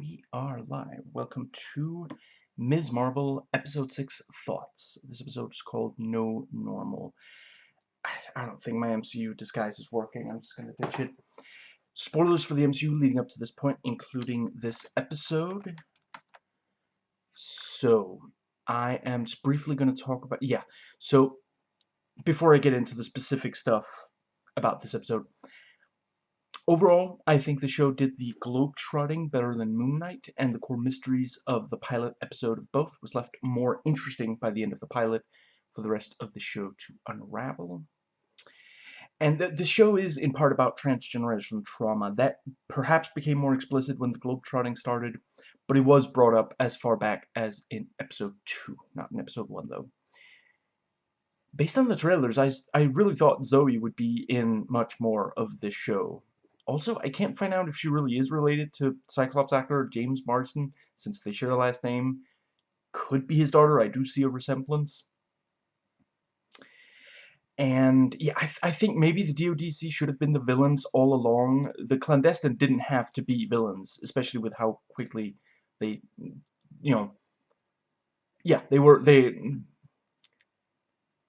we are live. Welcome to Ms. Marvel Episode 6 Thoughts. This episode is called No Normal. I don't think my MCU disguise is working. I'm just going to ditch it. Spoilers for the MCU leading up to this point, including this episode. So, I am just briefly going to talk about... Yeah, so before I get into the specific stuff about this episode, Overall, I think the show did the globe-trotting better than Moon Knight, and the core mysteries of the pilot episode of both was left more interesting by the end of the pilot for the rest of the show to unravel. And the, the show is in part about transgenerational trauma. That perhaps became more explicit when the globe-trotting started, but it was brought up as far back as in episode 2, not in episode 1 though. Based on the trailers, I, I really thought Zoe would be in much more of this show. Also, I can't find out if she really is related to Cyclops actor James Marsden, since they share a last name. Could be his daughter, I do see a resemblance. And, yeah, I, th I think maybe the DODC should have been the villains all along. The Clandestine didn't have to be villains, especially with how quickly they, you know, yeah, they were, they,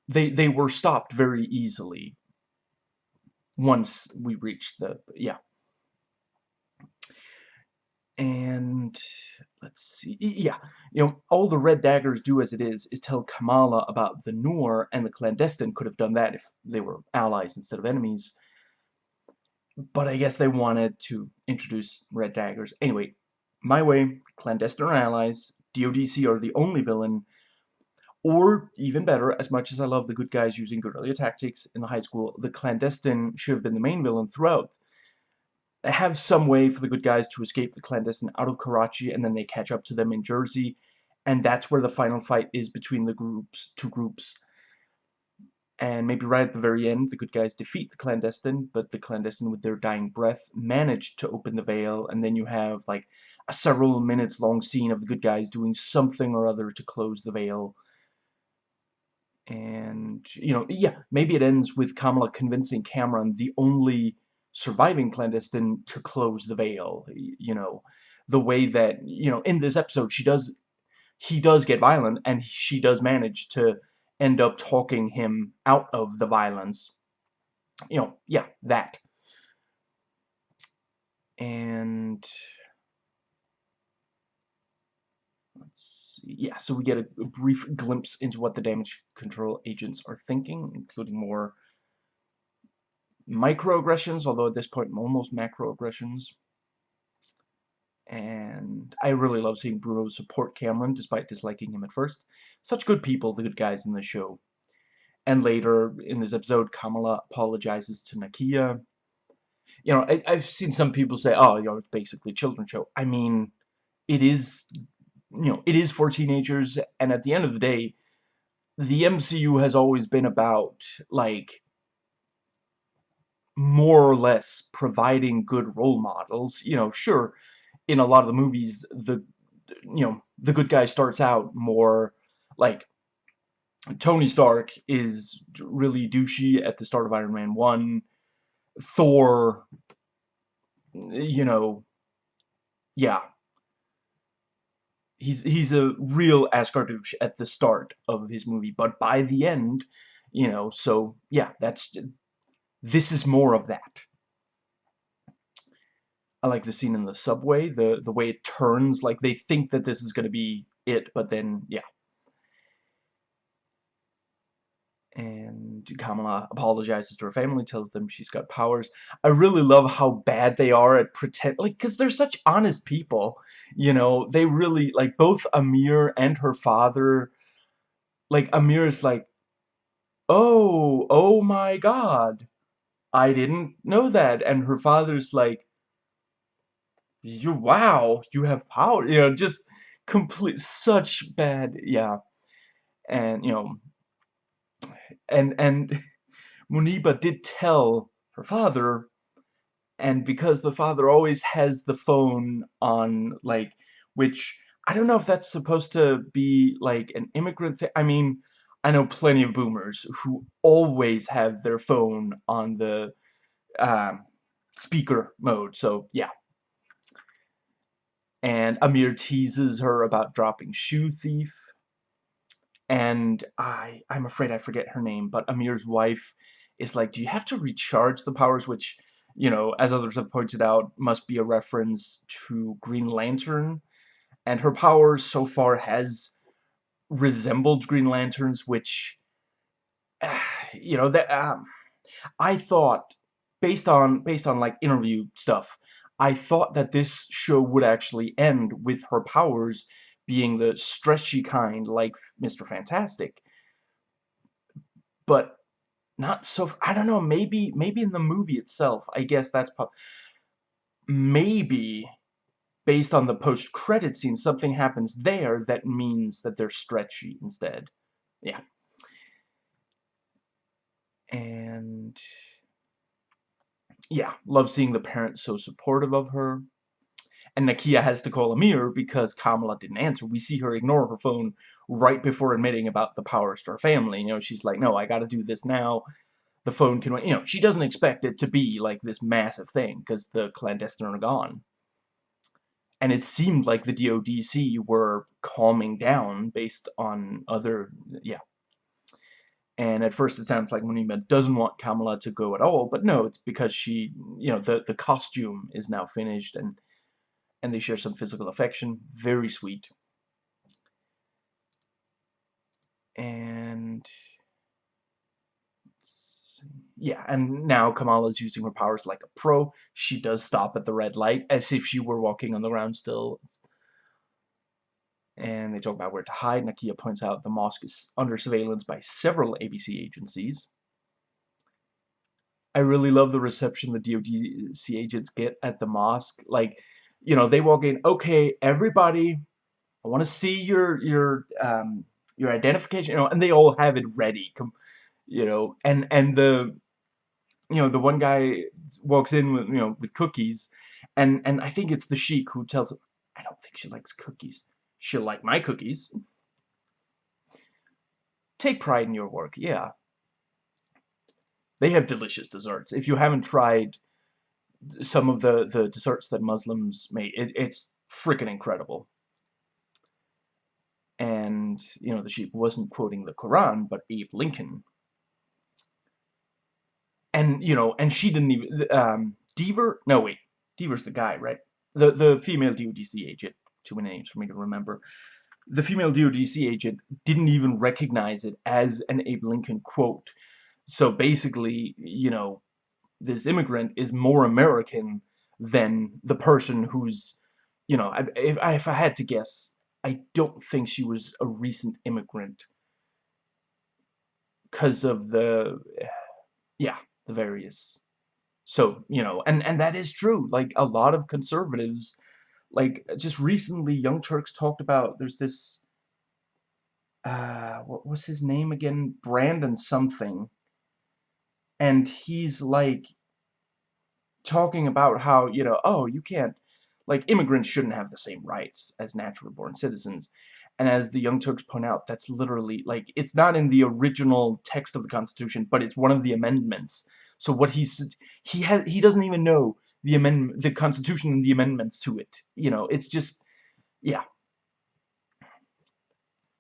they, they were stopped very easily once we reach the, yeah. And let's see, yeah, you know, all the Red Daggers do as it is, is tell Kamala about the Noor, and the Clandestine could have done that if they were allies instead of enemies. But I guess they wanted to introduce Red Daggers. Anyway, my way, Clandestine are allies, DODC are the only villain, or, even better, as much as I love the good guys using guerrilla tactics in the high school, the clandestine should have been the main villain throughout. They have some way for the good guys to escape the clandestine out of Karachi, and then they catch up to them in Jersey, and that's where the final fight is between the groups, two groups. And maybe right at the very end, the good guys defeat the clandestine, but the clandestine, with their dying breath, managed to open the veil, and then you have, like, a several minutes long scene of the good guys doing something or other to close the veil and, you know, yeah, maybe it ends with Kamala convincing Cameron, the only surviving clandestine, to close the veil, you know, the way that, you know, in this episode, she does, he does get violent, and she does manage to end up talking him out of the violence. You know, yeah, that. And... Let's yeah, so we get a, a, brief glimpse into what the damage control agents are thinking, including more microaggressions, although at this point almost macroaggressions. And I really love seeing Bruno support Cameron, despite disliking him at first. Such good people, the good guys in the show. And later, in this episode, Kamala apologizes to Nakia. You know, I, I've seen some people say, oh, you know, it's basically a children's show. I mean, it is you know, it is for teenagers, and at the end of the day, the MCU has always been about, like, more or less providing good role models. You know, sure, in a lot of the movies, the, you know, the good guy starts out more, like, Tony Stark is really douchey at the start of Iron Man 1. Thor, you know, yeah, he's he's a real Asgardouche at the start of his movie, but by the end, you know, so yeah, that's this is more of that. I like the scene in the subway, the the way it turns, like they think that this is going to be it, but then yeah, and Kamala apologizes to her family, tells them she's got powers. I really love how bad they are at pretend, like, because they're such honest people, you know, they really, like, both Amir and her father, like, Amir is like, oh, oh my god, I didn't know that, and her father's like, you, wow, you have power, you know, just complete, such bad, yeah, and, you know, and and Muniba did tell her father and because the father always has the phone on like which I don't know if that's supposed to be like an immigrant thing I mean I know plenty of boomers who always have their phone on the uh, speaker mode so yeah and Amir teases her about dropping Shoe Thief. And I, I'm afraid I forget her name, but Amir's wife is like, do you have to recharge the powers? Which, you know, as others have pointed out, must be a reference to Green Lantern. And her powers so far has resembled Green Lanterns, which, you know, that um, I thought, based on based on like interview stuff, I thought that this show would actually end with her powers being the stretchy kind, like Mr. Fantastic. But not so. I don't know. Maybe maybe in the movie itself. I guess that's maybe based on the post-credit scene, something happens there that means that they're stretchy instead. Yeah. And yeah, love seeing the parents so supportive of her. And Nakia has to call Amir because Kamala didn't answer. We see her ignore her phone right before admitting about the powers to her family. You know, she's like, no, I gotta do this now. The phone can, wait. you know, she doesn't expect it to be like this massive thing because the clandestine are gone and it seemed like the DODC were calming down based on other, yeah. And at first it sounds like Muniba doesn't want Kamala to go at all, but no, it's because she, you know, the, the costume is now finished and and they share some physical affection. Very sweet. And yeah, and now Kamala's using her powers like a pro. She does stop at the red light as if she were walking on the ground still. And they talk about where to hide. Nakia points out the mosque is under surveillance by several ABC agencies. I really love the reception the DODC agents get at the mosque. Like, you know, they walk in, okay, everybody, I want to see your your um, your identification, you know, and they all have it ready. You know, and and the you know, the one guy walks in with, you know, with cookies, and, and I think it's the sheik who tells him, I don't think she likes cookies. She'll like my cookies. Take pride in your work, yeah. They have delicious desserts. If you haven't tried some of the, the desserts that Muslims make, it, it's freaking incredible. And, you know, the sheep wasn't quoting the Quran, but Abe Lincoln and you know, and she didn't even um, Deever. No, wait, Deever's the guy, right? The the female DODC agent. Too many names for me to remember. The female DODC agent didn't even recognize it as an Abe Lincoln quote. So basically, you know, this immigrant is more American than the person who's, you know, if, if I had to guess, I don't think she was a recent immigrant. Because of the, yeah, the various. So you know and and that is true. Like a lot of conservatives like just recently young turks talked about there's this uh what was his name again? Brandon something and he's like talking about how you know oh you can't like immigrants shouldn't have the same rights as natural-born citizens and as the Young Turks point out, that's literally, like, it's not in the original text of the Constitution, but it's one of the amendments. So what he's, he has, he doesn't even know the amendment, the Constitution and the amendments to it. You know, it's just, yeah.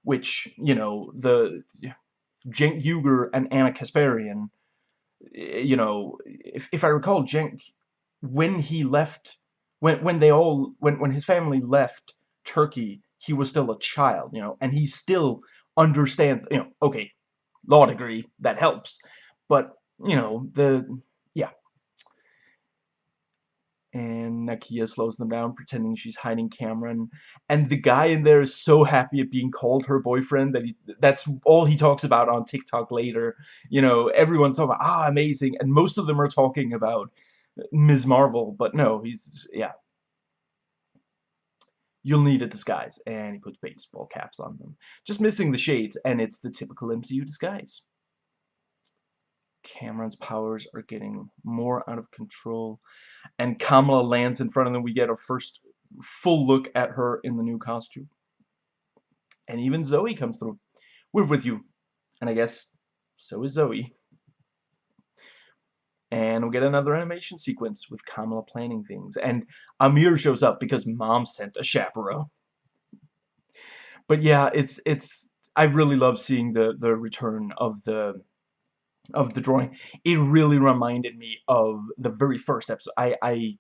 Which, you know, the, Cenk Uygur and Anna Kasparian, Eh, you know, if, if I recall, Cenk, when he left, when, when they all, when, when his family left Turkey, he was still a child, you know, and he still understands, you know, okay, law degree, that helps, but, you know, the. And Nakia slows them down, pretending she's hiding Cameron, and the guy in there is so happy at being called her boyfriend that he, that's all he talks about on TikTok later, you know, everyone's talking about, ah, amazing, and most of them are talking about Ms. Marvel, but no, he's, yeah, you'll need a disguise. And he puts baseball caps on them. Just missing the shades, and it's the typical MCU disguise. Cameron's powers are getting more out of control. And Kamala lands in front of them. We get our first full look at her in the new costume. And even Zoe comes through. We're with you. And I guess so is Zoe. And we'll get another animation sequence with Kamala planning things. And Amir shows up because mom sent a chaperone. But yeah, it's it's I really love seeing the the return of the of the drawing. It really reminded me of the very first episode. I I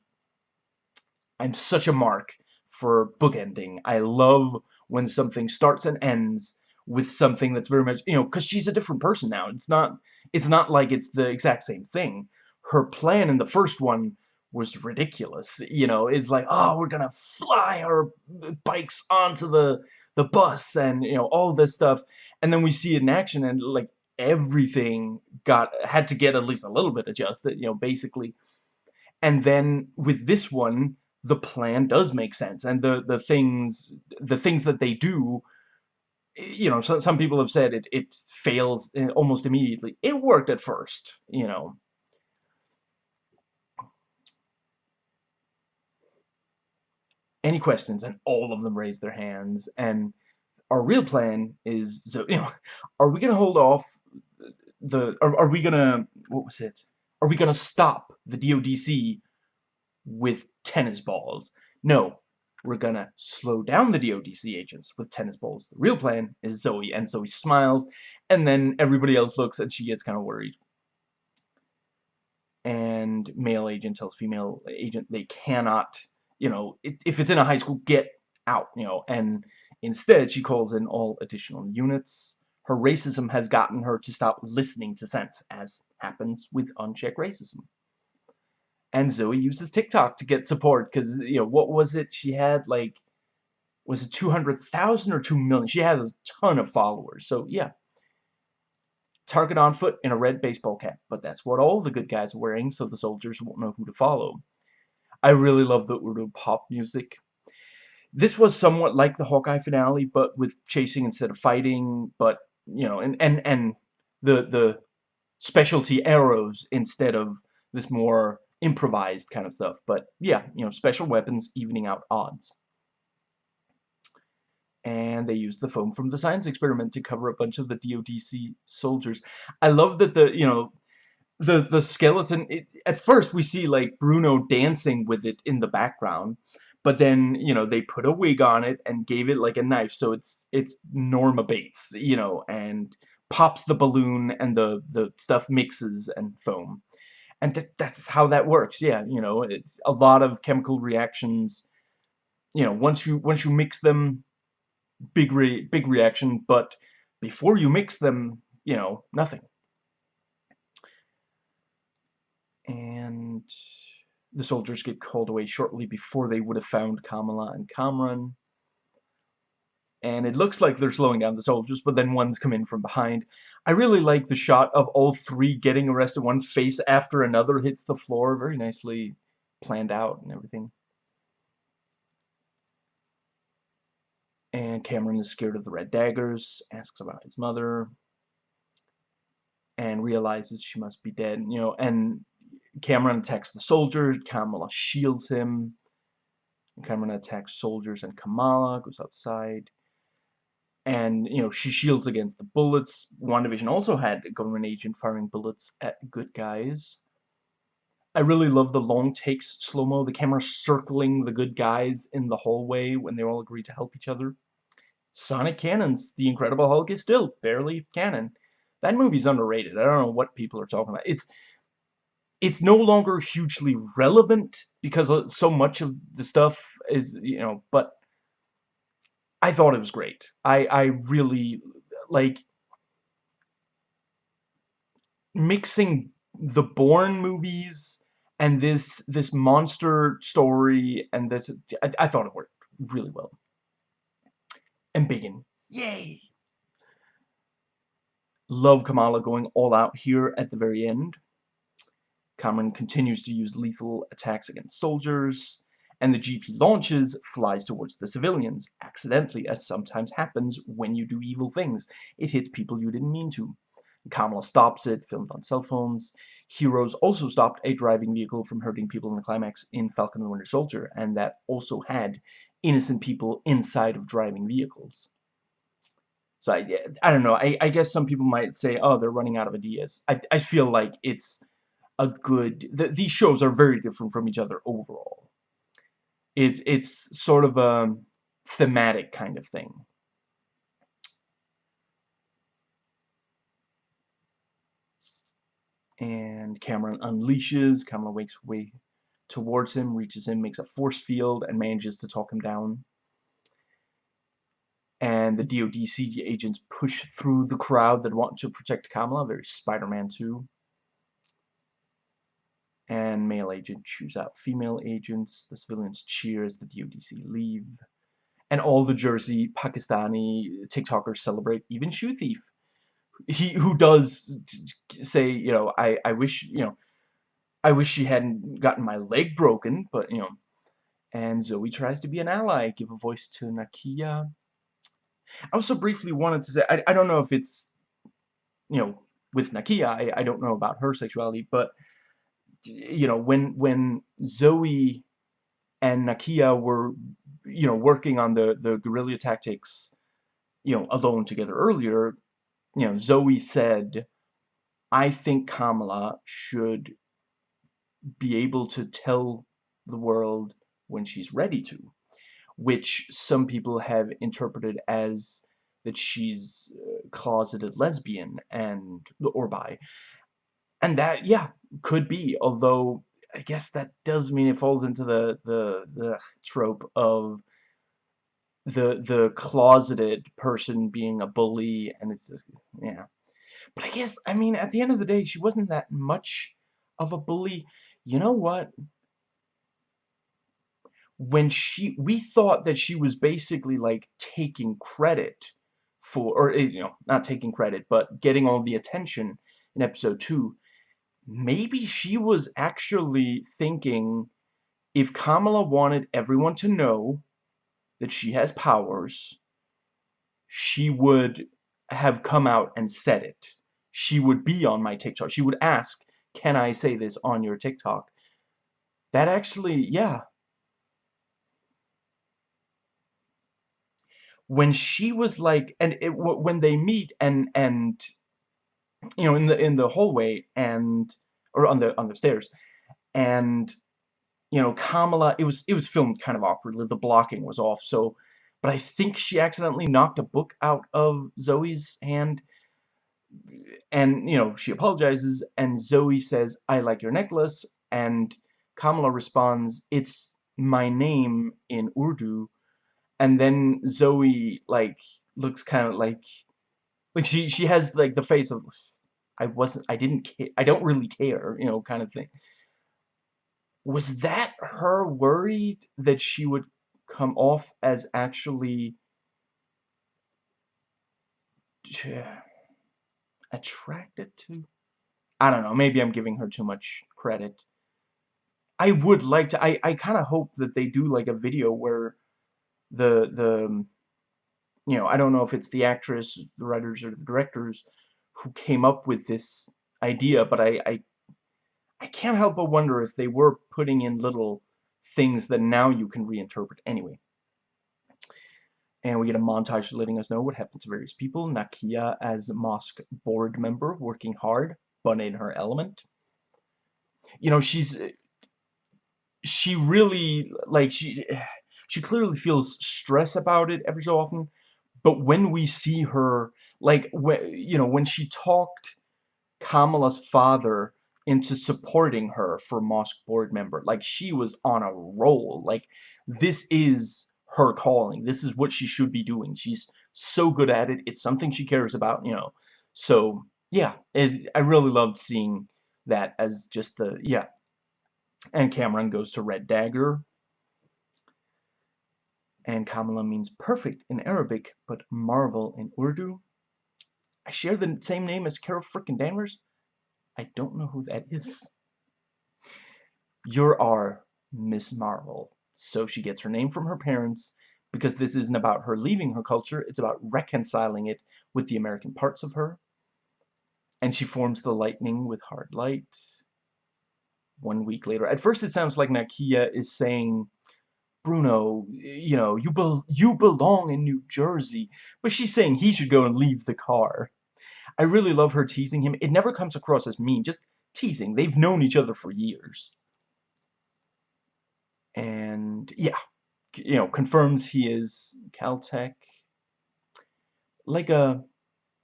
I'm such a mark for bookending. I love when something starts and ends with something that's very much, you know, because she's a different person now. It's not, it's not like it's the exact same thing. Her plan in the first one was ridiculous. You know, it's like, oh, we're gonna fly our bikes onto the the bus and you know all this stuff, and then we see it in action and like everything got had to get at least a little bit adjusted. You know, basically, and then with this one, the plan does make sense. And the the things the things that they do you know so, some people have said it it fails eh, almost immediately. It worked at first you know. Any questions? And all of them raise their hands. And our real plan is so you know are we gonna hold off the are, are we gonna what was it are we gonna stop the DODC with tennis balls. No, we're gonna slow down the DODC agents with tennis balls. The real plan is Zoe, and Zoe smiles, and then everybody else looks and she gets kind of worried. And male agent tells female agent they cannot, you know, if it's in a high school, get out, you know, and instead she calls in all additional units. Her racism has gotten her to stop listening to sense, as happens with unchecked racism. And Zoe uses TikTok to get support because you know what was it? She had like was it 200,000 or 2 million? She had a ton of followers. So yeah. Target on foot in a red baseball cap but that's what all the good guys are wearing so the soldiers won't know who to follow. I really love the Urdu pop music. This was somewhat like the Hawkeye finale but with chasing instead of fighting but you know and and and the the specialty arrows instead of this more improvised kind of stuff. But yeah, you know, special weapons evening out odds. And they used the foam from the science experiment to cover a bunch of the DODC soldiers. I love that the, you know, the the skeleton, it, at first we see like Bruno dancing with it in the background. But then, you know, they put a wig on it and gave it like a knife. So it's it's Norma Bates, you know, and pops the balloon and the, the stuff mixes and foam and th that's how that works yeah you know it's a lot of chemical reactions you know once you once you mix them big re big reaction but before you mix them you know nothing and the soldiers get called away shortly before they would have found Kamala and Kamran and it looks like they're slowing down the soldiers, but then one's come in from behind. I really like the shot of all three getting arrested, one face after another hits the floor, very nicely planned out and everything. And Cameron is scared of the red daggers, asks about his mother, and realizes she must be dead, you know, and Cameron attacks the soldiers, Kamala shields him, Cameron attacks soldiers and Kamala, goes outside and you know she shields against the bullets. WandaVision also had a government agent firing bullets at good guys. I really love the long takes slow-mo, the camera circling the good guys in the hallway when they all agree to help each other. Sonic Cannons, The Incredible Hulk is still barely canon. That movie's underrated. I don't know what people are talking about. It's it's no longer hugely relevant because uh, so much of the stuff is, you know, but I thought it was great. I, I really, like, mixing the Bourne movies and this this monster story and this, I, I thought it worked really well. And Bacon, yay! Love Kamala going all out here at the very end. Cameron continues to use lethal attacks against soldiers and the GP launches flies towards the civilians, accidentally as sometimes happens when you do evil things. It hits people you didn't mean to. Kamala stops it, filmed on cell phones. Heroes also stopped a driving vehicle from hurting people in the climax in Falcon and the Winter Soldier, and that also had innocent people inside of driving vehicles. So I, I don't know, I, I guess some people might say, oh, they're running out of ideas. I, I feel like it's a good... Th these shows are very different from each other overall. It's, it's sort of a thematic kind of thing. And Cameron unleashes, Kamala wakes way towards him, reaches him, makes a force field, and manages to talk him down. And the DODC agents push through the crowd that want to protect Kamala, very Spider-Man 2 and male agent chews out female agents. The civilians cheer as the DODC leave. And all the Jersey Pakistani TikTokers celebrate, even Shoe Thief. He who does say, you know, I, I wish, you know, I wish she hadn't gotten my leg broken, but, you know, and Zoe tries to be an ally, give a voice to Nakia. I also briefly wanted to say, I, I don't know if it's, you know, with Nakia, I, I don't know about her sexuality, but you know, when when Zoe and Nakia were, you know, working on the the guerrilla tactics, you know, alone together earlier, you know, Zoe said, "I think Kamala should be able to tell the world when she's ready to," which some people have interpreted as that she's uh, closeted lesbian and or bi. And that, yeah, could be. Although, I guess that does mean it falls into the, the, the trope of the the closeted person being a bully and it's yeah but I guess I mean at the end of the day she wasn't that much of a bully you know what when she we thought that she was basically like taking credit for or eh, you know not taking credit but getting all the attention in episode 2 maybe she was actually thinking if Kamala wanted everyone to know that she has powers, she would have come out and said it. She would be on my TikTok. She would ask, can I say this on your TikTok? That actually, yeah. When she was like, and it, when they meet and, and you know, in the in the hallway and or on the on the stairs, and you know, Kamala. It was it was filmed kind of awkwardly. The blocking was off, so. But I think she accidentally knocked a book out of Zoe's hand, and you know she apologizes, and Zoe says, "I like your necklace," and Kamala responds, "It's my name in Urdu," and then Zoe like looks kind of like like she she has like the face of I wasn't, I didn't care, I don't really care, you know, kind of thing. Was that her worried that she would come off as actually attracted to? I don't know, maybe I'm giving her too much credit. I would like to, I, I kind of hope that they do like a video where the, the, you know, I don't know if it's the actress, the writers, or the directors, who came up with this idea, but I, I, I can't help but wonder if they were putting in little things that now you can reinterpret anyway. And we get a montage letting us know what happened to various people. Nakia as mosque board member, working hard, but in her element. You know, she's... Uh, she really, like, she... She clearly feels stress about it every so often, but when we see her like when you know when she talked Kamala's father into supporting her for mosque board member like she was on a roll. Like this is her calling. This is what she should be doing. She's so good at it. It's something she cares about you know. So yeah it, I really loved seeing that as just the yeah. And Cameron goes to Red Dagger. And Kamala means perfect in Arabic but marvel in Urdu I share the same name as Carol frickin' Danvers? I don't know who that is. You're our Miss Marvel. So she gets her name from her parents because this isn't about her leaving her culture, it's about reconciling it with the American parts of her. And she forms the lightning with hard light. One week later. At first it sounds like Nakia is saying, Bruno, you know, you, you belong in New Jersey. But she's saying he should go and leave the car. I really love her teasing him. It never comes across as mean, just teasing. They've known each other for years. And, yeah, you know, confirms he is Caltech. Like a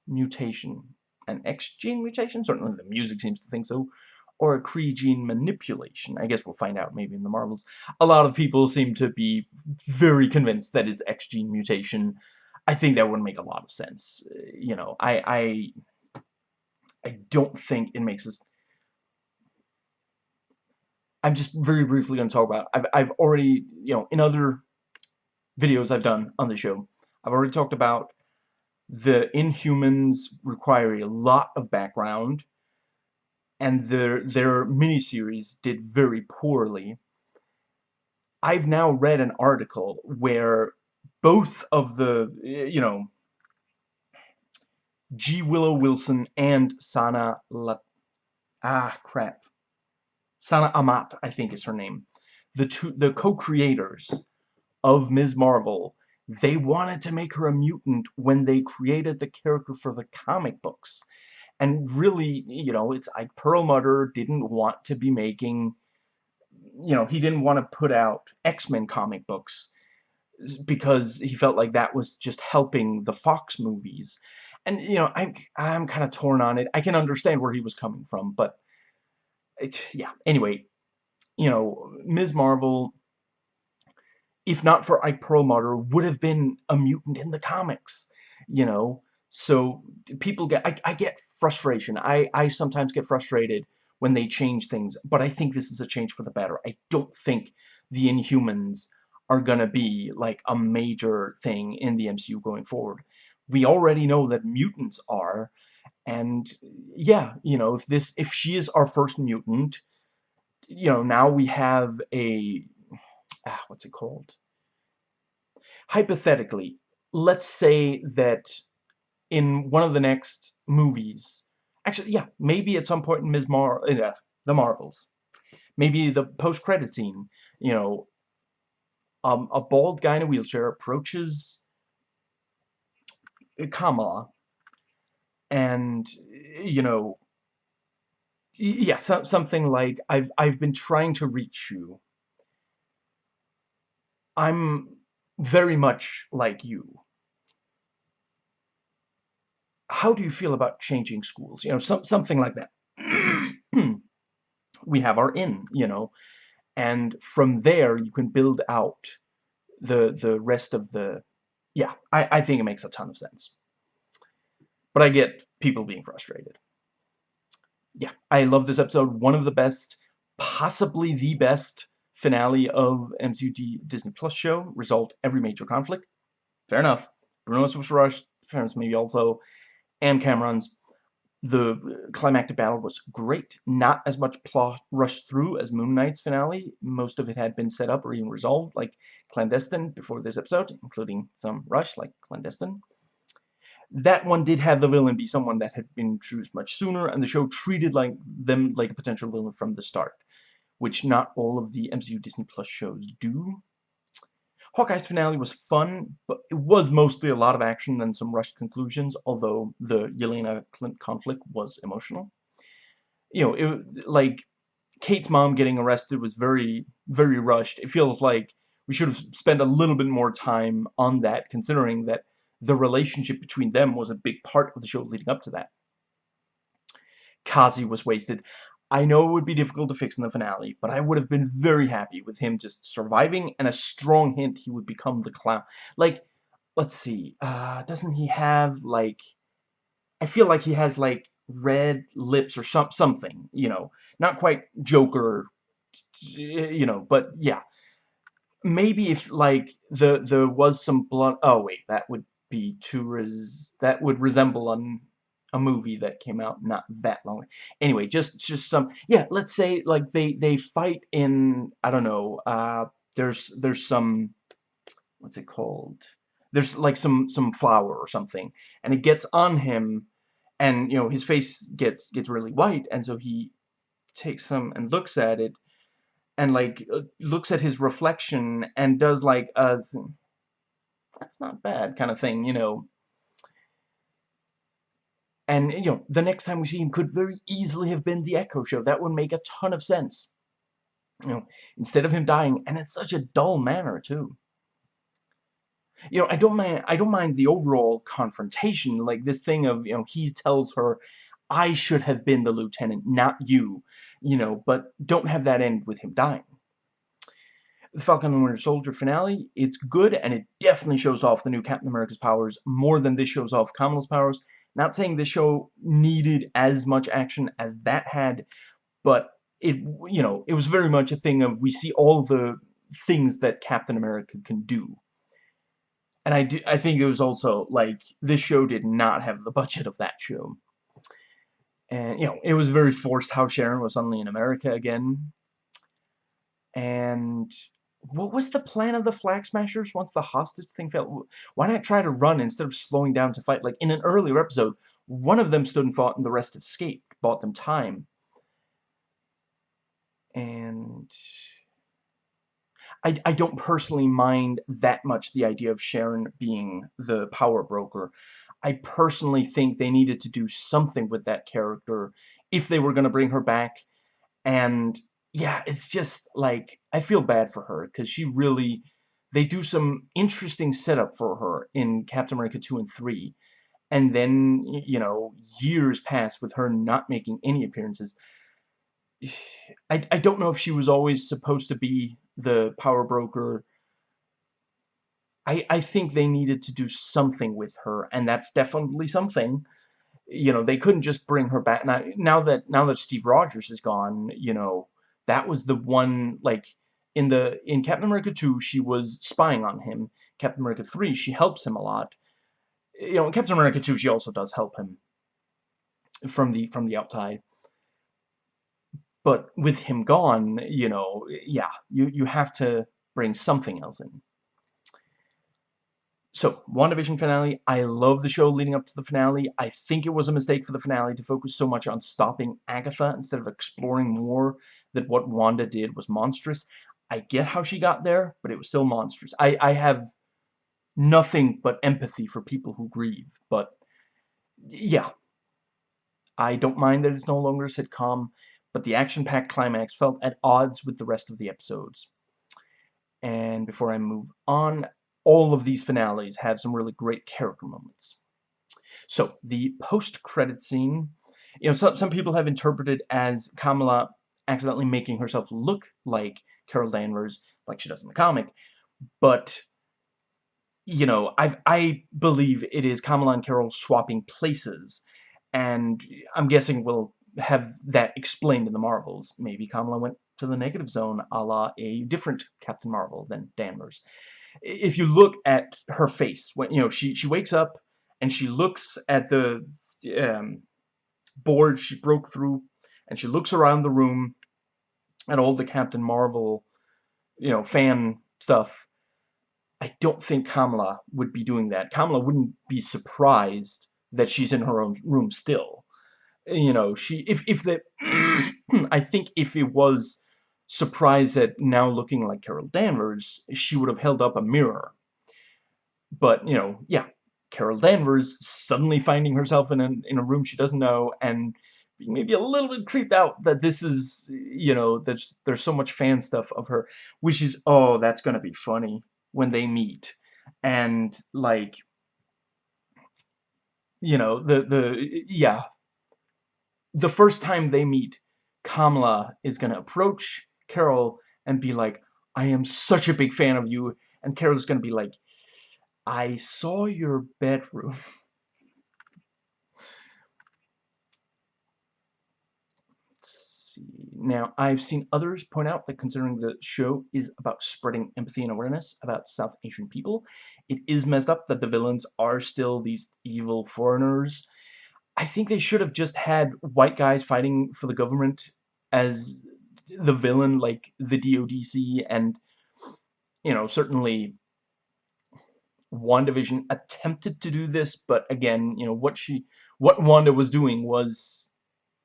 mutation. An X gene mutation? Certainly the music seems to think so. Or a Kree gene manipulation. I guess we'll find out maybe in the Marvels. A lot of people seem to be very convinced that it's X gene mutation. I think that wouldn't make a lot of sense. Uh, you know, I, I, I don't think it makes us... I'm just very briefly going to talk about... I've, I've already, you know, in other videos I've done on the show, I've already talked about the Inhumans require a lot of background, and their, their miniseries did very poorly. I've now read an article where both of the, you know, G. Willow Wilson and Sana La... Ah, crap. Sana Amat, I think is her name. The two, the co-creators of Ms. Marvel, they wanted to make her a mutant when they created the character for the comic books. And really, you know, it's like Perlmutter didn't want to be making, you know, he didn't want to put out X-Men comic books because he felt like that was just helping the Fox movies. And, you know, I'm, I'm kind of torn on it. I can understand where he was coming from, but, it's, yeah, anyway, you know, Ms. Marvel, if not for Ike Perlmutter, would have been a mutant in the comics, you know? So, people get, I, I get frustration. I, I sometimes get frustrated when they change things, but I think this is a change for the better. I don't think the Inhumans are gonna be like a major thing in the MCU going forward. We already know that mutants are, and yeah, you know, if this if she is our first mutant, you know, now we have a ah, what's it called? Hypothetically, let's say that in one of the next movies, actually, yeah, maybe at some point in Ms. Mar, uh, the Marvels, maybe the post-credit scene, you know, um, a bald guy in a wheelchair approaches Kamala and you know yeah so, something like I've I've been trying to reach you. I'm very much like you how do you feel about changing schools? You know some, something like that. We have our in you know and from there you can build out the the rest of the yeah I, I think it makes a ton of sense. But I get people being frustrated. Yeah I love this episode. One of the best possibly the best finale of MCU Disney Plus show. Resolved every major conflict. Fair enough. Bruno's was rushed fairness maybe also and Cameron's the climactic battle was great. Not as much plot rushed through as Moon Knight's finale. Most of it had been set up or even resolved, like Clandestine, before this episode, including some rush, like Clandestine. That one did have the villain be someone that had been introduced much sooner, and the show treated like them like a potential villain from the start, which not all of the MCU Disney Plus shows do. Hawkeye's finale was fun, but it was mostly a lot of action and some rushed conclusions, although the Yelena Clint conflict was emotional. You know, it like Kate's mom getting arrested was very, very rushed. It feels like we should have spent a little bit more time on that, considering that the relationship between them was a big part of the show leading up to that. Kazi was wasted. I know it would be difficult to fix in the finale, but I would have been very happy with him just surviving and a strong hint he would become the clown. Like, let's see, uh, doesn't he have, like, I feel like he has, like, red lips or some something, you know, not quite Joker, you know, but yeah. Maybe if, like, the there was some blood, oh wait, that would be too res that would resemble an a movie that came out not that long. Anyway, just just some yeah. Let's say like they they fight in I don't know. Uh, there's there's some what's it called? There's like some some flower or something, and it gets on him, and you know his face gets gets really white, and so he takes some and looks at it, and like uh, looks at his reflection and does like a that's not bad kind of thing, you know And, you know, the next time we see him could very easily have been the Echo Show. That would make a ton of sense. You know, instead of him dying, and in such a dull manner, too. You know, I don't mind, I don't mind the overall confrontation, like this thing of, you know, he tells her, I should have been the lieutenant, not you, you know, but don't have that end with him dying. The Falcon and Winter Soldier finale, it's good, and it definitely shows off the new Captain America's powers more than this shows off Kamala's powers. Not saying the show needed as much action as that had, but it, you know, it was very much a thing of we see all the things that Captain America can do. And I, do, I think it was also, like, this show did not have the budget of that show. And, you know, it was very forced how Sharon was suddenly in America again. And what was the plan of the Flag Smashers once the hostage thing fell? Why not try to run instead of slowing down to fight? Like, in an earlier episode, one of them stood and fought and the rest escaped, bought them time. And... I, I don't personally mind that much the idea of Sharon being the power broker. I personally think they needed to do something with that character if they were going to bring her back. And yeah, it's just like, I feel bad for her because she really, they do some interesting setup for her in Captain America 2 and 3. And then, you know, years pass with her not making any appearances. I, I don't know if she was always supposed to be the power broker. I, I think they needed to do something with her, and that's definitely something. You know, they couldn't just bring her back. Now, now that now that Steve Rogers is gone, you know, that was the one like in the in Captain America 2 she was spying on him. Captain America 3 she helps him a lot. You know in Captain America 2 she also does help him from the from the outside. But with him gone you know yeah you you have to bring something else in. So, WandaVision finale, I love the show leading up to the finale. I think it was a mistake for the finale to focus so much on stopping Agatha instead of exploring more that what Wanda did was monstrous. I get how she got there, but it was still monstrous. I, I have nothing but empathy for people who grieve, but yeah. I don't mind that it's no longer a sitcom, but the action-packed climax felt at odds with the rest of the episodes. And before I move on, all of these finales have some really great character moments. So, the post-credit scene, you know, some, some people have interpreted as Kamala accidentally making herself look like Carol Danvers, like she does in the comic, but, you know, I I believe it is Kamala and Carol swapping places, and I'm guessing we'll have that explained in the Marvels. Maybe Kamala went to the negative zone a la a different Captain Marvel than Danvers if you look at her face, when you know she she wakes up and she looks at the um, board she broke through, and she looks around the room at all the Captain Marvel, you know, fan stuff. I don't think Kamala would be doing that. Kamala wouldn't be surprised that she's in her own room still. You know, she if if the I think if it was surprised at now looking like Carol Danvers, she would have held up a mirror. But, you know, yeah, Carol Danvers suddenly finding herself in a, in a room she doesn't know and maybe a little bit creeped out that this is, you know, there's, there's so much fan stuff of her, which is, oh, that's gonna be funny when they meet. And, like, you know, the, the, yeah, the first time they meet, Kamala is gonna approach Carol and be like, I am such a big fan of you. And Carol's going to be like, I saw your bedroom. Now, I've seen others point out that considering the show is about spreading empathy and awareness about South Asian people, it is messed up that the villains are still these evil foreigners. I think they should have just had white guys fighting for the government as the villain like the DODC and you know certainly WandaVision attempted to do this but again you know what she what Wanda was doing was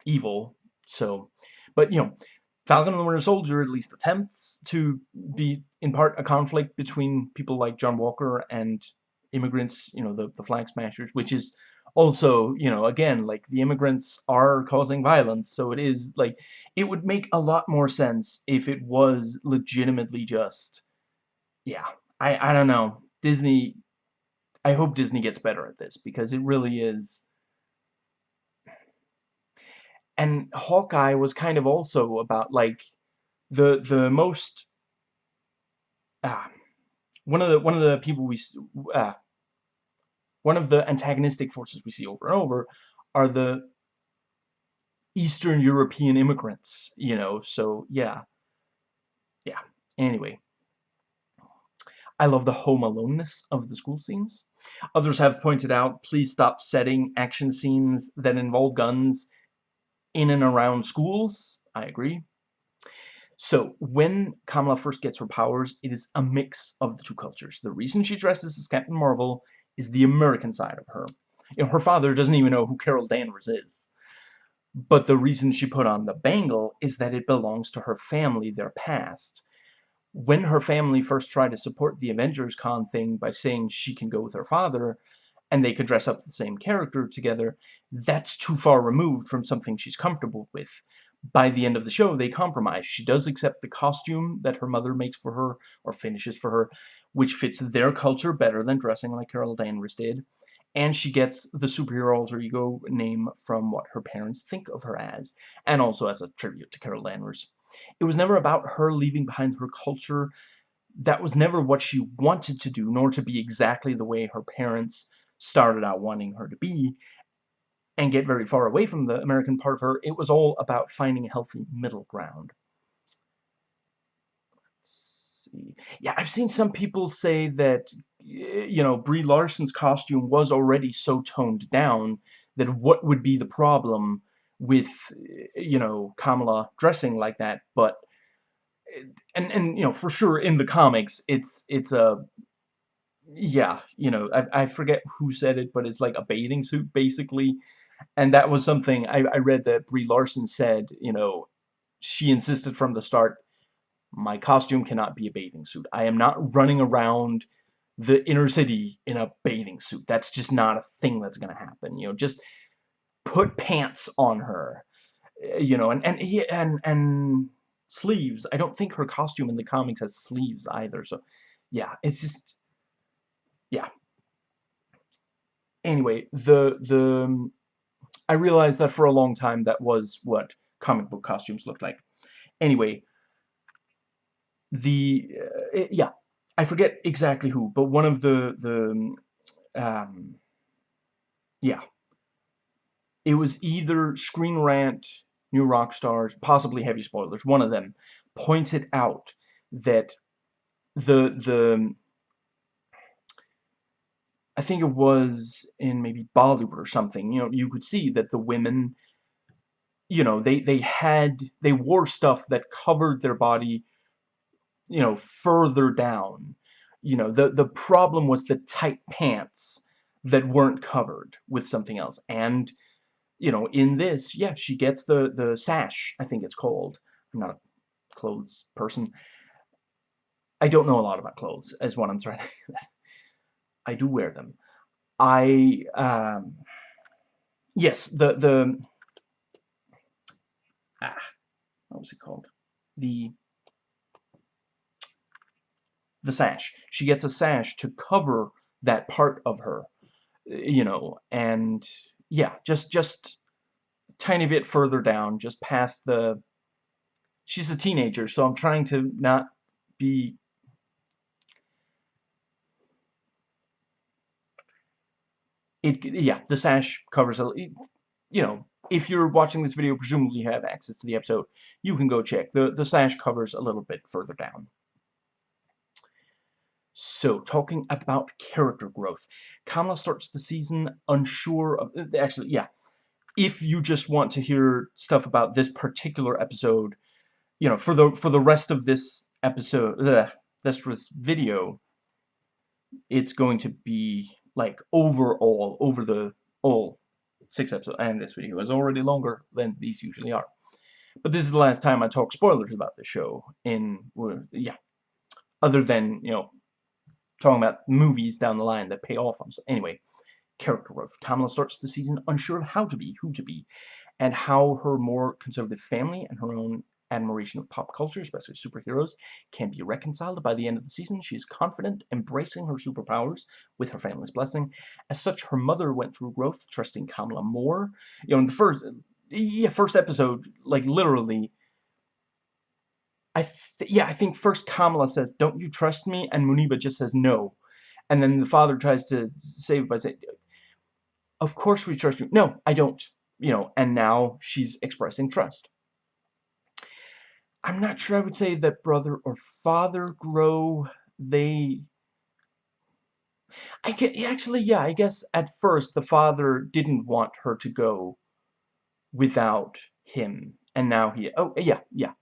evil so but you know Falcon and the Winter Soldier at least attempts to be in part a conflict between people like John Walker and immigrants you know the, the flag smashers which is also, you know, again, like, the immigrants are causing violence, so it is, like, it would make a lot more sense if it was legitimately just yeah, I I don't know. Disney I hope Disney gets better at this, because it really is and Hawkeye was kind of also about, like, the the most ah, one of the one of the people we uh, one of the antagonistic forces we see over and over are the Eastern European immigrants, you know, so yeah. Yeah, anyway. I love the home aloneness of the school scenes. Others have pointed out, please stop setting action scenes that involve guns in and around schools. I agree. So, when Kamala first gets her powers, it is a mix of the two cultures. The reason she dresses as Captain Marvel is the American side of her. You know, her father doesn't even know who Carol Danvers is. But the reason she put on the bangle is that it belongs to her family, their past when her family first tried to support the Avengers Con thing by saying she can go with her father and they could dress up the same character together, that's too far removed from something she's comfortable with. By the end of the show, they compromise. She does accept the costume that her mother makes for her, or finishes for her, which fits their culture better than dressing like Carol Danvers did. And she gets the superhero alter ego name from what her parents think of her as, and also as a tribute to Carol Danvers. It was never about her leaving behind her culture. That was never what she wanted to do, nor to be exactly the way her parents started out wanting her to be and get very far away from the American part of her. It was all about finding a healthy middle ground. Let's see. Yeah, I've seen some people say that, you know, Brie Larson's costume was already so toned down that what would be the problem with, you know, Kamala dressing like that, but eh, and and you know for sure in the comics it's it's a yeah you know I, I forget who said it but it's like a bathing suit basically. And that was something I, I read that Brie Larson said you know she insisted from the start my costume cannot be a bathing suit. I am not running around the inner city in a bathing suit. That's just not a thing that's gonna happen you know just put pants on her. Eh, you know and and and and sleeves. I don't think her costume in the comics has sleeves either so yeah it's just yeah. Anyway the the I realized that for a long time that was what comic book costumes looked like. Anyway the uh, yeah I forget exactly who but one of the the um yeah. It was either Screen Rant, New Rockstars, possibly Heavy Spoilers, one of them, pointed out that the, the, I think it was in maybe Bollywood or something, you know, you could see that the women, you know, they, they had, they wore stuff that covered their body, you know, further down. You know, the, the problem was the tight pants that weren't covered with something else. And, you know, in this, yeah, she gets the, the sash, I think it's called. I'm not a clothes person. I don't know a lot about clothes, is what I'm trying to... I do wear them. I, um... Yes, the, the... Ah, what was it called? The... The sash. She gets a sash to cover that part of her, you know, and yeah, just just tiny bit further down, just past the she's a teenager, so I'm trying to not be it yeah, the sash covers a you know, if you're watching this video, presumably you have access to the episode, you can go check. The the sash covers a little bit further down. So, talking about character growth. Kamala starts the season unsure of... Uh, actually, yeah. If you just want to hear stuff about this particular episode, you know, for the for the rest of this episode, uh, this video, it's going to be, like, overall, over the all six episodes. And this video is already longer than these usually are. But this is the last time I talk spoilers about the show in, yeah, other than, you know, talking about movies down the line that pay off on. So anyway, character growth. Kamala starts the season unsure of how to be, who to be, and how her more conservative family and her own admiration of pop culture, especially superheroes, can be reconciled. By the end of the season, she is confident, embracing her superpowers with her family's blessing. As such, her mother went through growth, trusting Kamala more. You know, in the first, yeah, first episode, like literally, I yeah, I think first Kamala says, "Don't you trust me?" and Muniba just says no, and then the father tries to save by saying, "Of course we trust you." No, I don't. You know, and now she's expressing trust. I'm not sure I would say that brother or father grow. They I get actually yeah, I guess at first the father didn't want her to go without him. And now he oh yeah, yeah.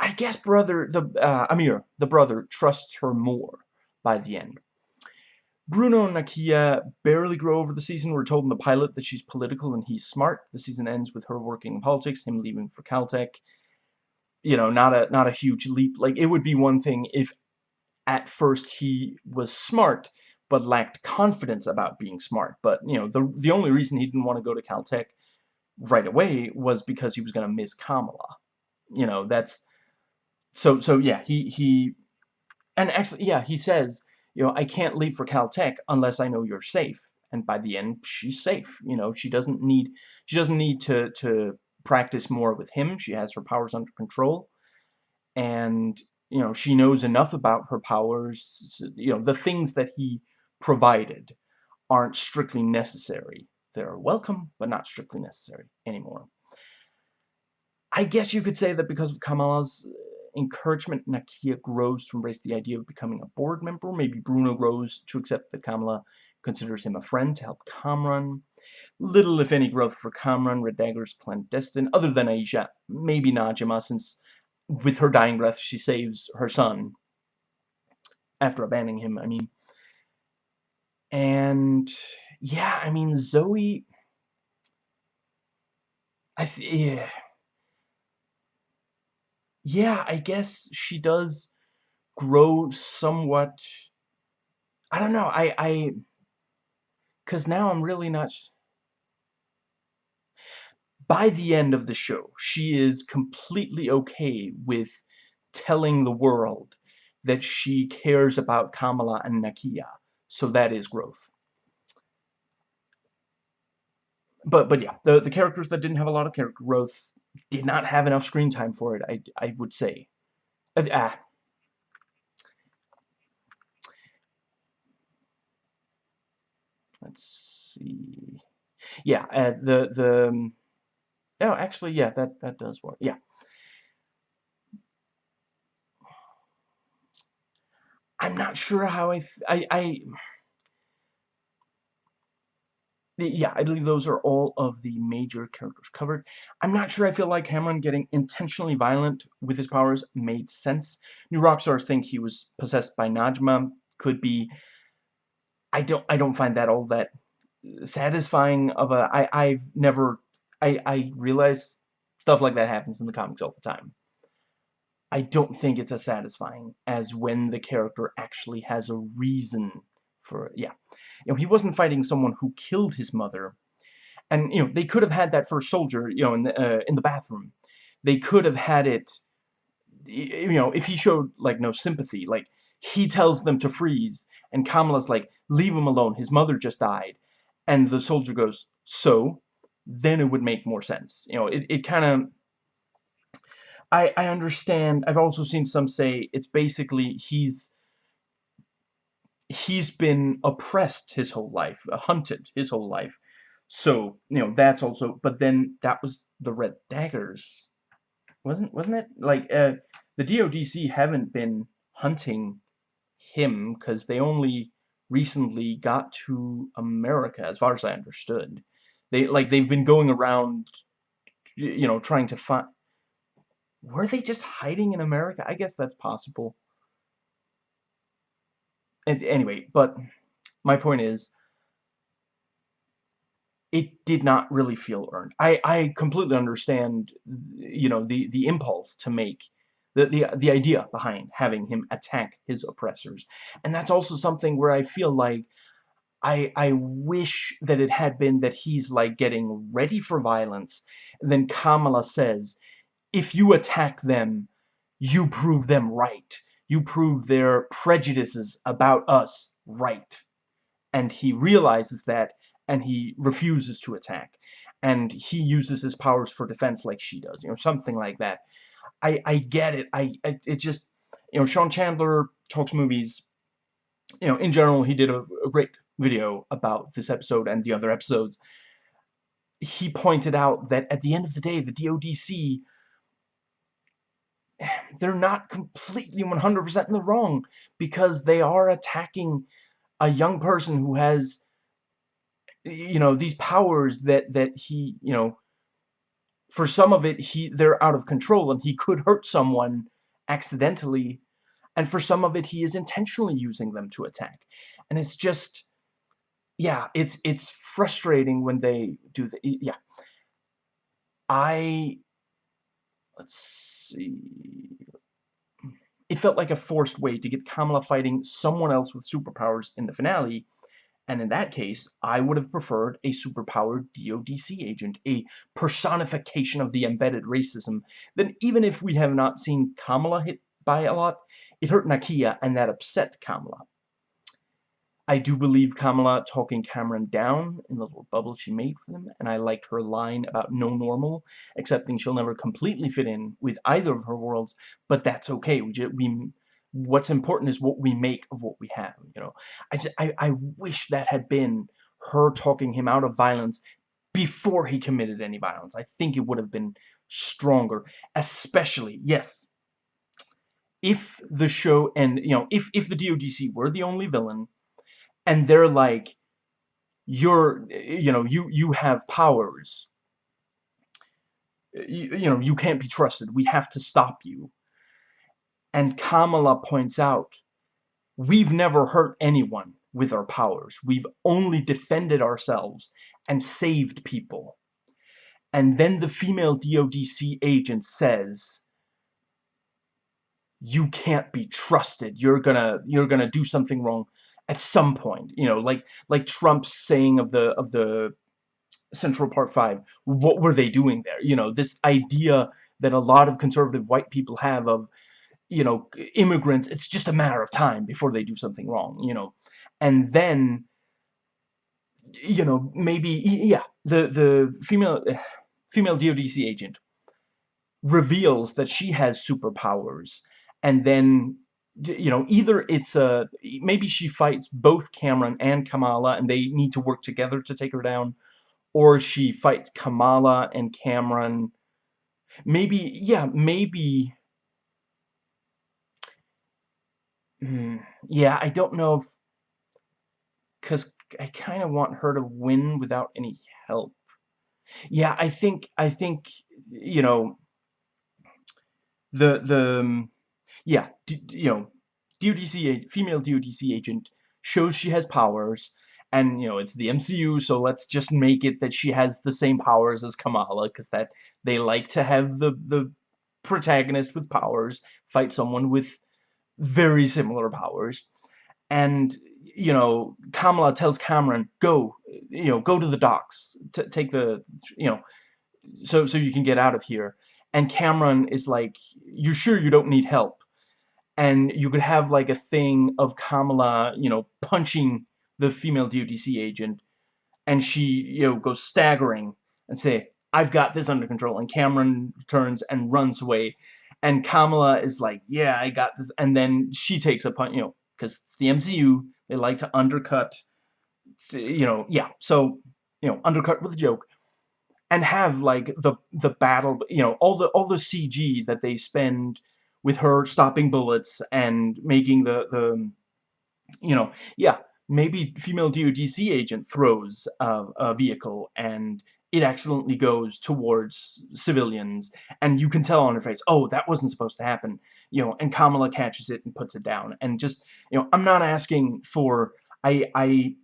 I guess brother the uh, Amir, the brother trusts her more by the end. Bruno and Nakia barely grow over the season. We're told in the pilot that she's political and he's smart. The season ends with her working in politics, him leaving for Caltech. You know, not a not a huge leap. Like it would be one thing if at first he was smart but lacked confidence about being smart. But you know, the the only reason he didn't want to go to Caltech right away was because he was going to miss Kamala. You know, that's so so yeah, he he and actually yeah, he says you know, I can't leave for Caltech unless I know you're safe. And by the end, she's safe. You know, she doesn't need she doesn't need to to practice more with him. She has her powers under control, and you know she knows enough about her powers. You know, the things that he provided aren't strictly necessary. They're welcome, but not strictly necessary anymore. I guess you could say that because of Kamala's encouragement, Nakia grows to embrace the idea of becoming a board member. Maybe Bruno grows to accept that Kamala considers him a friend to help Kamran. Little, if any, growth for Kamran, Red Dagger's clandestine, other than Aisha. Maybe Najma, since with her dying breath she saves her son after abandoning him, I mean. And, yeah, I mean, Zoe... I th yeah yeah, I guess she does grow somewhat. I don't know. I I cuz now I'm really not by the end of the show, she is completely okay with telling the world that she cares about Kamala and Nakia. So that is growth. But but yeah, the the characters that didn't have a lot of character growth did not have enough screen time for it, I, I would say. Uh, ah. Let's see. Yeah, uh, the, the, um, oh, actually, yeah, that, that does work. Yeah. I'm not sure how I, I, I yeah, I believe those are all of the major characters covered. I'm not sure I feel like Kamran getting intentionally violent with his powers made sense. New Rockstars think he was possessed by Najma. Could be. I don't. I don't find that all that uh, satisfying of a. I. I've never. I. I realize stuff like that happens in the comics all the time. I don't think it's as satisfying as when the character actually has a reason for yeah. You know he wasn't fighting someone who killed his mother. And you know they could have had that first soldier you know in the uh, in the bathroom. They could have had it you know if he showed like no sympathy like he tells them to freeze and Kamala's like leave him alone his mother just died. And the soldier goes so then it would make more sense. You know it, it kind of I, I understand. I've also seen some say it's basically he's he's been oppressed his whole life, uh, hunted his whole life. So, you know, that's also, but then that was the Red Daggers. Wasn't, wasn't it? Like, uh, the DODC haven't been hunting him because they only recently got to America, as far as I understood. They, like, they've been going around, you know, trying to find... Were they just hiding in America? I guess that's possible anyway, but my point is, it did not really feel earned. I, I completely understand, you know, the, the impulse to make the, the, the idea behind having him attack his oppressors. And that's also something where I feel like I, I wish that it had been that he's like getting ready for violence. And then Kamala says, if you attack them, you prove them right. You prove their prejudices about us right. And he realizes that and he refuses to attack. And he uses his powers for defense like she does, you know, something like that. I, I get it. I, I it just, you know, Sean Chandler talks movies. You know, in general, he did a, a great video about this episode and the other episodes. He pointed out that at the end of the day, the DODC, they're not completely 100% in the wrong because they are attacking a young person who has, you know, these powers that, that he, you know, for some of it, he they're out of control and he could hurt someone accidentally. And for some of it, he is intentionally using them to attack. And it's just, yeah, it's it's frustrating when they do the, yeah. I, let's see. It felt like a forced way to get Kamala fighting someone else with superpowers in the finale, and in that case, I would have preferred a superpowered DODC agent, a personification of the embedded racism, Then, even if we have not seen Kamala hit by a lot, it hurt Nakia and that upset Kamala. I do believe Kamala talking Kamran down in the little bubble she made for them, and I liked her line about no normal, accepting she'll never completely fit in with either of her worlds, but that's okay. We, just, we what's important is what we make of what we have you know I just I, I wish that had been her talking him out of violence before he committed any violence I think it would have been stronger especially yes if the show and you know if if the DODC were the only villain and they're like you're you know you you have powers you, you know you can't be trusted we have to stop you and Kamala points out, we've never hurt anyone with our powers. We've only defended ourselves and saved people. And then the female DODC agent says, you can't be trusted. You're gonna you're gonna do something wrong at some point. You know, like like Trump's saying of the of the Central Park Five. What were they doing there? You know, this idea that a lot of conservative white people have of you know, immigrants, it's just a matter of time before they do something wrong, you know. And then, you know, maybe, yeah, the, the female, female DODC agent reveals that she has superpowers. And then, you know, either it's a, maybe she fights both Kamran and Kamala and they need to work together to take her down. Or she fights Kamala and Kamran. Maybe, yeah, maybe Mm, yeah, I don't know if... Because I kind of want her to win without any help. Yeah, I think, I think, you know, the, the, yeah, you know, DODC, female DODC agent shows she has powers, and, you know, it's the MCU, so let's just make it that she has the same powers as Kamala, because that, they like to have the, the protagonist with powers fight someone with very similar powers. And, you know, Kamala tells Kamran, go, you know, go to the docks, take the, you know, so, so you can get out of here. And Kamran is like, you sure you don't need help? And you could have like a thing of Kamala, you know, punching the female DODC agent, and she, you know, goes staggering and say, I've got this under control. And Kamran turns and runs away and Kamala is like, yeah, I got this, and then she takes a punch, you know, because it's the MCU, they like to undercut, you know, yeah, so, you know, undercut with a joke, and have, like, the, the battle, you know, all the, all the CG that they spend with her stopping bullets and making the, the, you know, yeah, maybe female DODC agent throws a, a vehicle and it accidentally goes towards civilians, and you can tell on her face, oh, that wasn't supposed to happen, you know, and Kamala catches it and puts it down, and just, you know, I'm not asking for, I, I,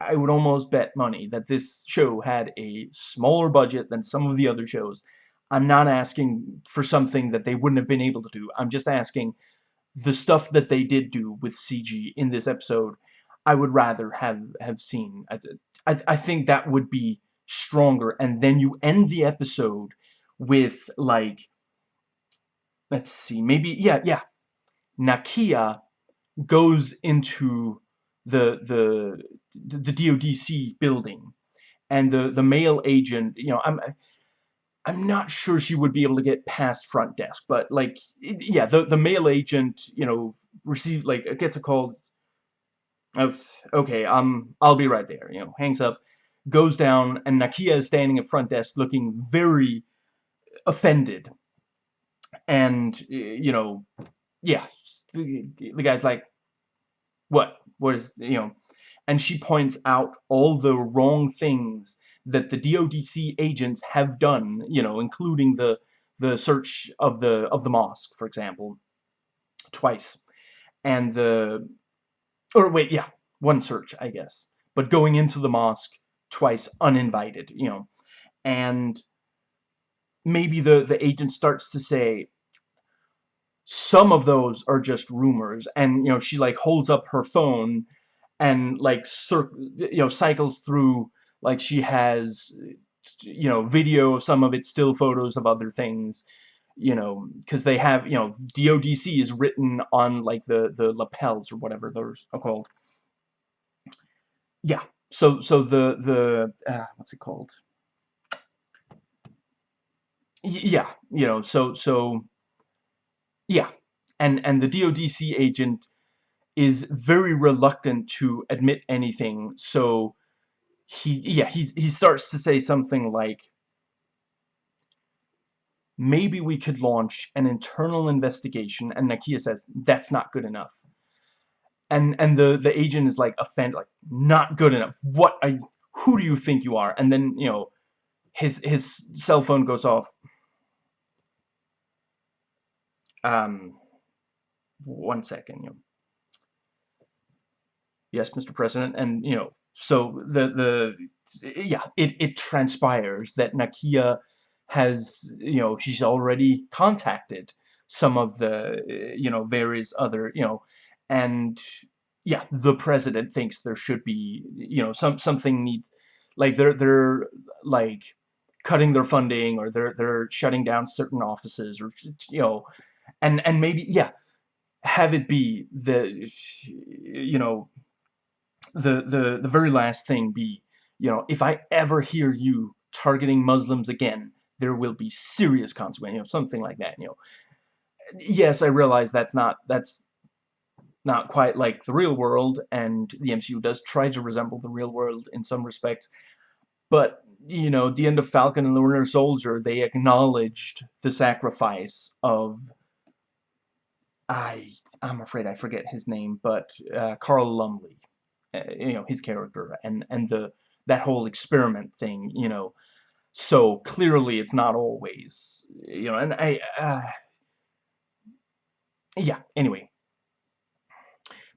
I would almost bet money that this show had a smaller budget than some of the other shows. I'm not asking for something that they wouldn't have been able to do. I'm just asking the stuff that they did do with CG in this episode, I would rather have, have seen. I, I think that would be stronger. And then you end the episode with, like, let's see, maybe, yeah, yeah. Nakia goes into the, the, the DODC building. And the, the male agent, you know, I'm I'm not sure she would be able to get past front desk, but like, yeah, the the male agent, you know, receives like gets a call of okay, um, I'll be right there. You know, hangs up, goes down, and Nakia is standing at front desk, looking very offended, and you know, yeah, the guy's like, what, what is you know, and she points out all the wrong things that the DODC agents have done, you know, including the the search of the of the mosque, for example, twice, and the or wait, yeah, one search, I guess, but going into the mosque twice uninvited, you know, and maybe the the agent starts to say some of those are just rumors. And you know she like holds up her phone and like you know cycles through like she has you know video of some of it still photos of other things you know because they have you know DODC is written on like the the lapels or whatever those are called. Yeah so so the the uh, what's it called? Y yeah you know so so yeah and and the DODC agent is very reluctant to admit anything so he yeah he he starts to say something like maybe we could launch an internal investigation and Nakia says that's not good enough. And and the the agent is like offended like not good enough. What I who do you think you are? And then you know his his cell phone goes off. Um one second you know. Yes mr president and you know so the the yeah it it transpires that Nakia has you know she's already contacted some of the eh, you know various other you know and yeah the president thinks there should be you know some something needs like they're they're like cutting their funding or they're they're shutting down certain offices or you know and and maybe yeah have it be the you know the, the, the very last thing be, you know, if I ever hear you targeting Muslims again, there will be serious consequences, you know, something like that, you know. Yes, I realize that's not, that's not quite like the real world, and the MCU does try to resemble the real world in some respects, but, you know, the end of Falcon and the Winter Soldier, they acknowledged the sacrifice of I I'm afraid I forget his name, but uh, Carl Lumbly. Uh, you know his character and and the that whole experiment thing you know so clearly it's not always you know and I uh, yeah anyway.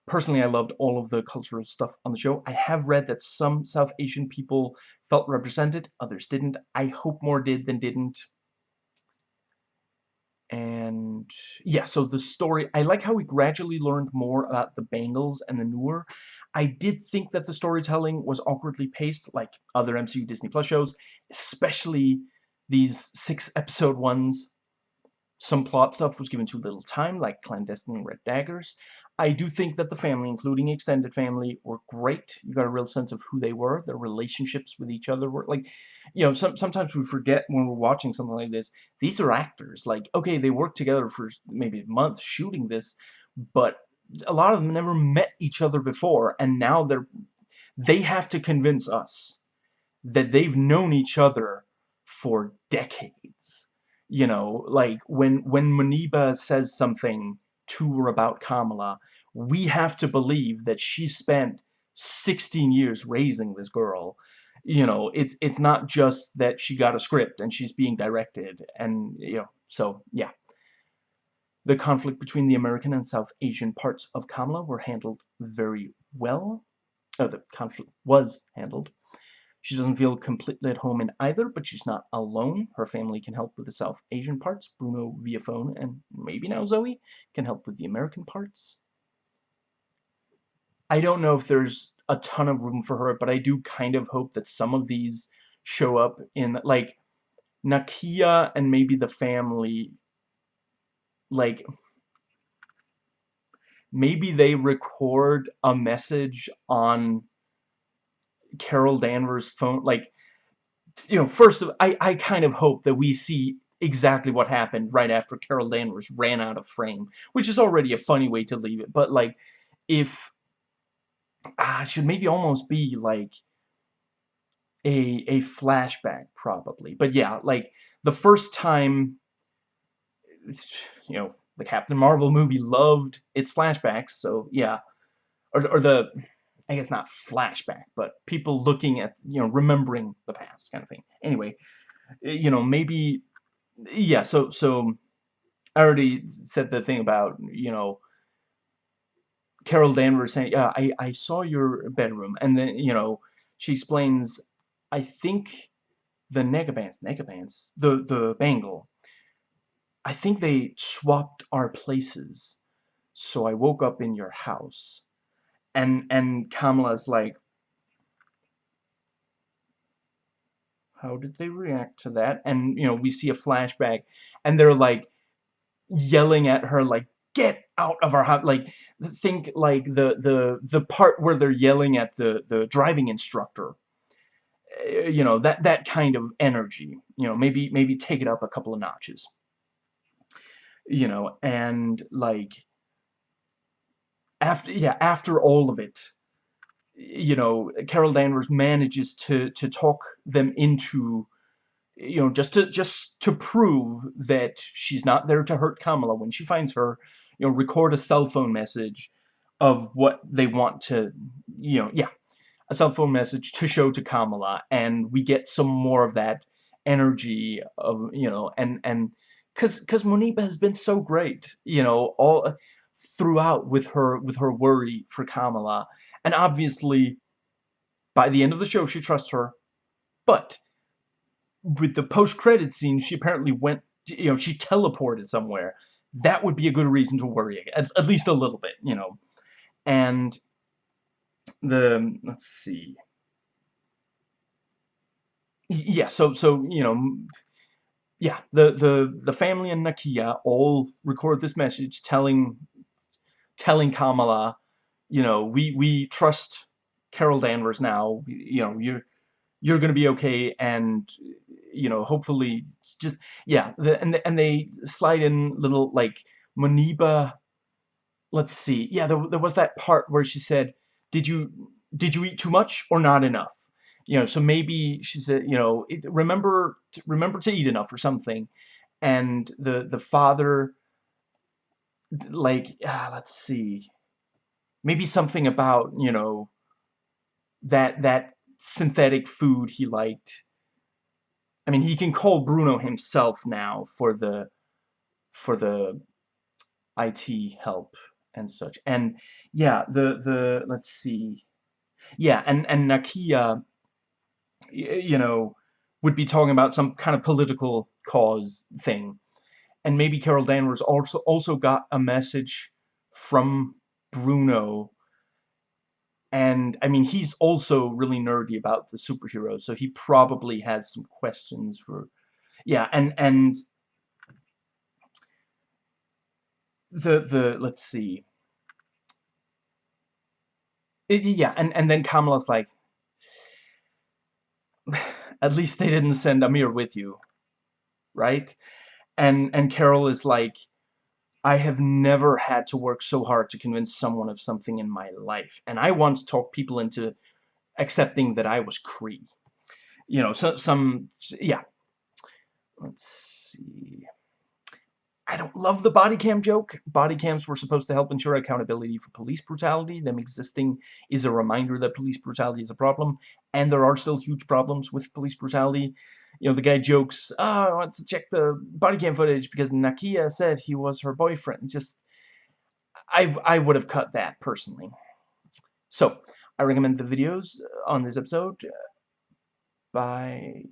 Personally I loved all of the cultural stuff on the show. I have read that some South Asian people felt represented others didn't. I hope more did than didn't. And yeah so the story I like how we gradually learned more about the Bangles and the Noor I did think that the storytelling was awkwardly paced like other MCU Disney Plus shows, especially these six episode ones. Some plot stuff was given too little time, like Clandestine Red Daggers. I do think that the family, including extended family, were great. You got a real sense of who they were, their relationships with each other were like, you know, some, sometimes we forget when we're watching something like this. These are actors. Like, okay, they worked together for maybe months shooting this, but a lot of them never met each other before and now they're they have to convince us that they've known each other for decades. You know like when when Muniba says something to or about Kamala we have to believe that she spent 16 years raising this girl. You know it's it's not just that she got a script and she's being directed and you know so yeah the conflict between the American and South Asian parts of Kamala were handled very well. Oh, the conflict was handled. She doesn't feel completely at home in either, but she's not alone. Her family can help with the South Asian parts. Bruno via phone, and maybe now Zoe can help with the American parts. I don't know if there's a ton of room for her, but I do kind of hope that some of these show up in, like, Nakia and maybe the family, like, maybe they record a message on Carol Danvers' phone, like, you know, first, of I, I kind of hope that we see exactly what happened right after Carol Danvers ran out of frame, which is already a funny way to leave it, but, like, if, ah, should maybe almost be, like, a, a flashback, probably, but yeah, like, the first time, you know, the Captain Marvel movie loved its flashbacks, so yeah, or, or the, I guess not flashback, but people looking at, you know, remembering the past kind of thing. Anyway, you know, maybe, yeah, so, so, I already said the thing about, you know, Carol Danvers saying, yeah, I, I saw your bedroom, and then, you know, she explains, I think the Nega-Bands, Nega-Bands, the, the bangle, I think they swapped our places, so I woke up in your house. And and Kamala's like how did they react to that? And you know we see a flashback and they're like yelling at her like get out of our house like think like the the the part where they're yelling at the the driving instructor. Eh, you know that that kind of energy. You know maybe maybe take it up a couple of notches you know and like after yeah after all of it you know Carol Danvers manages to to talk them into you know just to just to prove that she's not there to hurt Kamala. When she finds her you know record a cell phone message of what they want to you know yeah a cell phone message to show to Kamala and we get some more of that energy of you know and and because because Muniba has been so great you know all uh, throughout with her with her worry for Kamala. And obviously, by the end of the show, she trusts her. But with the post-credit scene, she apparently went, you know, she teleported somewhere. That would be a good reason to worry, at, at least a little bit, you know. And the, let's see. Yeah, so, so, you know, yeah, the, the, the family and Nakia all record this message telling telling Kamala, you know, we we trust Carol Danvers now. You know, you're you're gonna be okay, and you know, hopefully, just yeah. The, and the, and they slide in little like Muniba Let's see. Yeah, there, there was that part where she said, "Did you did you eat too much or not enough?" You know, so maybe she said, you know, it, remember remember to eat enough or something. And the the father like, ah, let's see, maybe something about, you know, that, that synthetic food he liked. I mean, he can call Bruno himself now for the, for the IT help and such. And yeah, the, the, let's see, yeah, and, and Nakia, you know, would be talking about some kind of political cause thing. And maybe Carol Danvers also also got a message from Bruno. And I mean he's also really nerdy about the superheroes so he probably has some questions for yeah and and the the let's see. It, yeah and and then Kamala's like at least they didn't send Amir with you right? And and Carol is like I have never had to work so hard to convince someone of something in my life and I once talked people into accepting that I was Kree. you know so some yeah. Let's see I don't love the body cam joke. Body cams were supposed to help ensure accountability for police brutality. Them existing is a reminder that police brutality is a problem, and there are still huge problems with police brutality you know, the guy jokes, oh, I want to check the body cam footage because Nakia said he was her boyfriend. Just, I, I would have cut that, personally. So, I recommend the videos on this episode. Uh, by...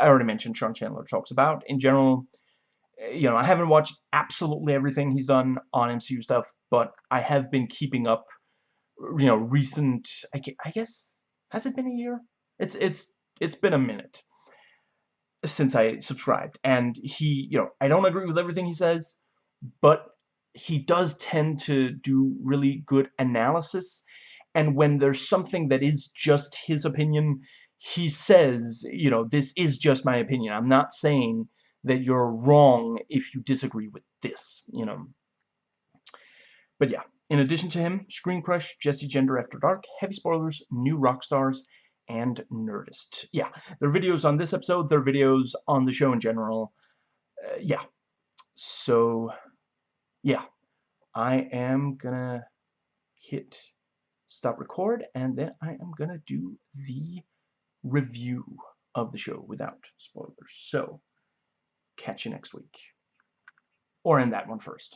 I already mentioned Sean Chandler Talks About. In general, you know, I haven't watched absolutely everything he's done on MCU stuff, but I have been keeping up, you know, recent... I guess... Has it been a year? It's, it's, it's been a minute since I subscribed. And he, you know, I don't agree with everything he says, but he does tend to do really good analysis. And when there's something that is just his opinion, he says, you know, this is just my opinion. I'm not saying that you're wrong if you disagree with this, you know. But yeah, in addition to him, Screen Crush, Jesse Gender After Dark, Heavy Spoilers, New Rock Stars, and Nerdist. Yeah, their videos on this episode, their videos on the show in general. Uh, yeah. So, yeah. I am gonna hit stop record, and then I am gonna do the review of the show without spoilers. So, catch you next week. Or in that one first.